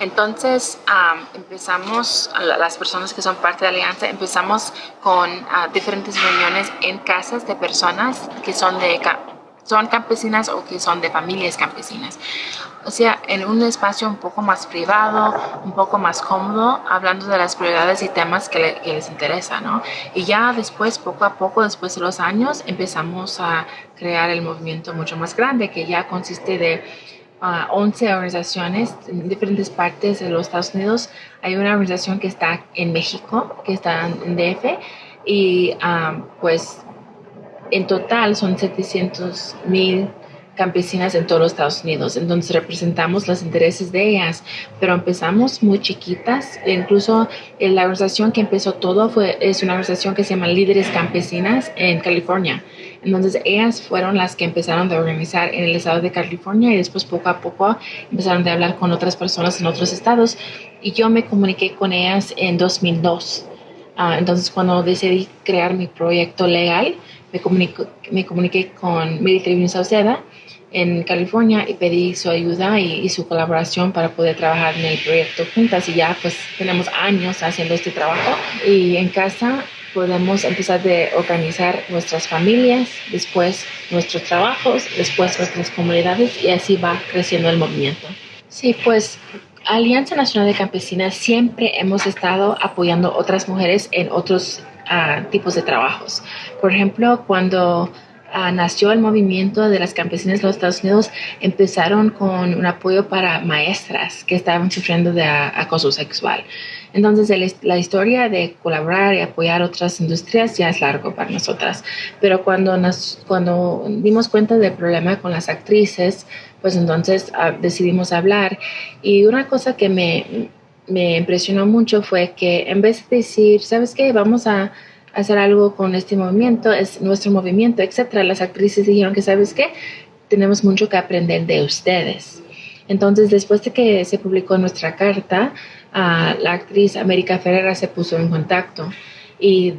Entonces empezamos, las personas que son parte de la Alianza, empezamos con ah, diferentes reuniones en casas de personas que son, de, son campesinas o que son de familias campesinas. O sea, en un espacio un poco más privado, un poco más cómodo, hablando de las prioridades y temas que, les interesa, ¿no? Y ya después, poco a poco, después de los años, empezamos a crear el movimiento mucho más grande, que ya consiste de 11 organizaciones en diferentes partes de los Estados Unidos. Hay una organización que está en México, que está en DF, y um, pues en total son 700 mil campesinas en todos los Estados Unidos. Entonces representamos los intereses de ellas, pero empezamos muy chiquitas. Incluso la organización que empezó todo fue, es una organización que se llama Líderes Campesinas en California. Entonces ellas fueron las que empezaron a organizar en el estado de California y después poco a poco empezaron a hablar con otras personas en otros estados. Y yo me comuniqué con ellas en 2002. Ah, entonces cuando decidí crear mi proyecto legal, me, me comuniqué con Military Sauceda en California y pedí su ayuda y, y, su colaboración para poder trabajar en el proyecto juntas. Y ya pues tenemos años haciendo este trabajo. Y en casa podemos empezar a organizar nuestras familias, después nuestros trabajos, después nuestras comunidades y así va creciendo el movimiento. Sí, pues Alianza Nacional de Campesinas siempre hemos estado apoyando otras mujeres en otros ah, tipos de trabajos. Por ejemplo, cuando ah, nació el movimiento de las campesinas de los Estados Unidos, empezaron con un apoyo para maestras que estaban sufriendo de acoso sexual. Entonces, la historia de colaborar y apoyar otras industrias ya es largo para nosotras. Pero cuando, nos, cuando dimos cuenta del problema con las actrices, pues entonces ah, decidimos hablar. Y una cosa que me, me impresionó mucho fue que en vez de decir, ¿sabes qué? Vamos a hacer algo con este movimiento, es nuestro movimiento, etcétera. Las actrices dijeron que, ¿sabes qué? Tenemos mucho que aprender de ustedes. Entonces, después de que se publicó nuestra carta, la actriz América Ferreira se puso en contacto y,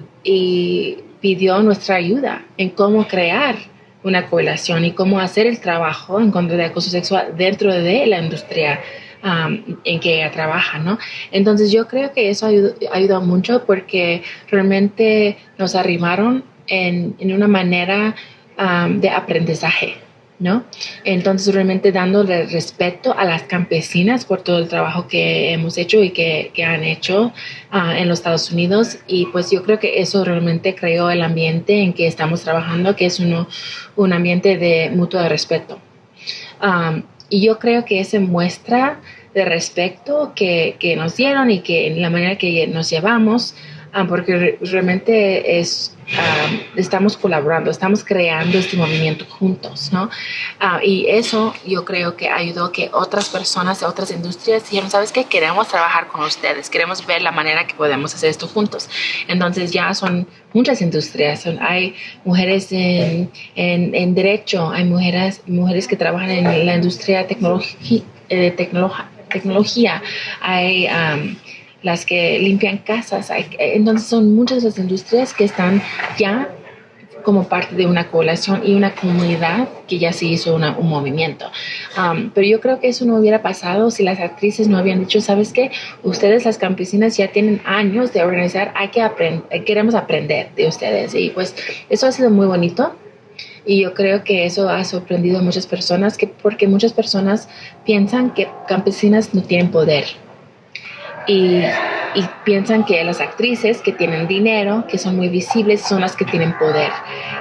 pidió nuestra ayuda en cómo crear una coalición y cómo hacer el trabajo en contra de acoso sexual dentro de la industria um, en que ella trabaja, ¿no? Entonces yo creo que eso ayudó, mucho porque realmente nos arrimaron en, en una manera um, de aprendizaje. ¿No? Entonces, realmente dándole respeto a las campesinas por todo el trabajo que hemos hecho y que, han hecho ah, en los Estados Unidos. Y pues yo creo que eso realmente creó el ambiente en que estamos trabajando, que es uno, un ambiente de mutuo respeto. y yo creo que esa muestra de respeto que, que, nos dieron y que en la manera que nos llevamos, Ah, porque realmente es, ah, estamos colaborando, estamos creando este movimiento juntos, ¿no? Ah, y eso yo creo que ayudó que otras personas otras industrias dijeron, ¿sabes qué? Queremos trabajar con ustedes, queremos ver la manera que podemos hacer esto juntos. Entonces ya son muchas industrias, hay mujeres en, en, en, derecho, hay mujeres, mujeres que trabajan en la industria de eh, tecnología, hay las que limpian casas. Entonces son muchas las industrias que están ya como parte de una coalición y una comunidad que ya se hizo un movimiento. Pero yo creo que eso no hubiera pasado si las actrices no habían dicho, ¿sabes qué? Ustedes las campesinas ya tienen años de organizar, hay que aprender, queremos aprender de ustedes. Y pues eso ha sido muy bonito. Y yo creo que eso ha sorprendido a muchas personas, que, porque muchas personas piensan que campesinas no tienen poder y, piensan que las actrices que tienen dinero, que son muy visibles, son las que tienen poder.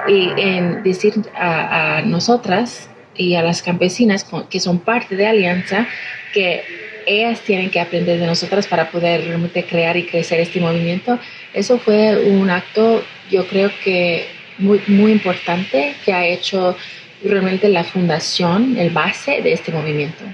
Y en decir a, nosotras y a las campesinas que son parte de Alianza que ellas tienen que aprender de nosotras para poder realmente crear y crecer este movimiento, eso fue un acto, yo creo que muy, muy importante que ha hecho realmente la fundación, el base de este movimiento.